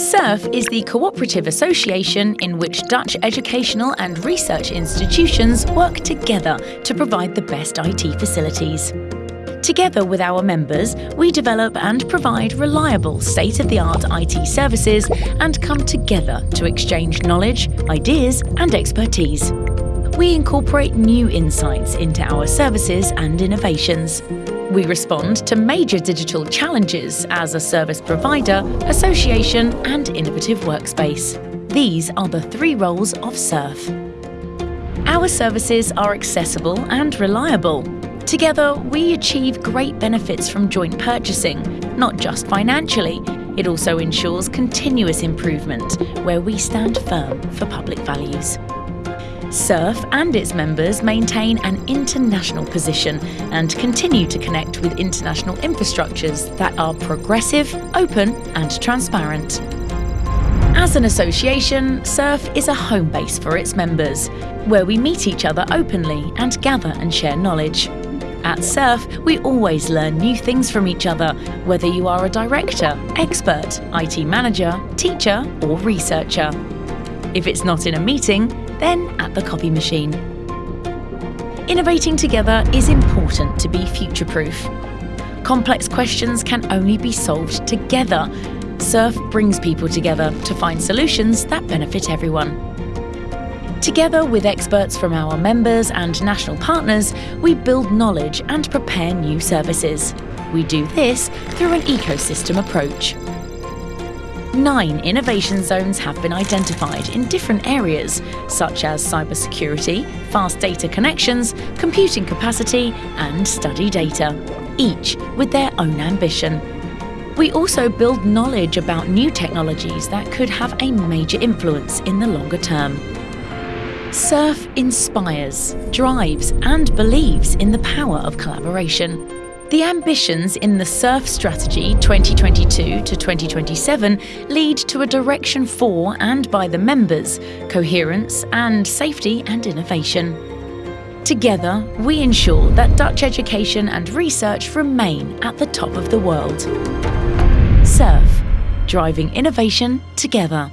SURF is the cooperative association in which Dutch educational and research institutions work together to provide the best IT facilities. Together with our members, we develop and provide reliable state of the art IT services and come together to exchange knowledge, ideas, and expertise. We incorporate new insights into our services and innovations. We respond to major digital challenges as a service provider, association, and innovative workspace. These are the three roles of SURF. Our services are accessible and reliable. Together, we achieve great benefits from joint purchasing, not just financially. It also ensures continuous improvement, where we stand firm for public values. SURF and its members maintain an international position and continue to connect with international infrastructures that are progressive, open and transparent. As an association, SURF is a home base for its members, where we meet each other openly and gather and share knowledge. At SURF, we always learn new things from each other, whether you are a director, expert, IT manager, teacher or researcher. If it's not in a meeting, then at the copy machine. Innovating together is important to be future-proof. Complex questions can only be solved together. SURF brings people together to find solutions that benefit everyone. Together with experts from our members and national partners, we build knowledge and prepare new services. We do this through an ecosystem approach. Nine innovation zones have been identified in different areas, such as cybersecurity, fast data connections, computing capacity, and study data, each with their own ambition. We also build knowledge about new technologies that could have a major influence in the longer term. SURF inspires, drives, and believes in the power of collaboration. The ambitions in the SURF Strategy 2022 to 2027 lead to a direction for and by the members, coherence and safety and innovation. Together, we ensure that Dutch education and research remain at the top of the world. SURF, driving innovation together.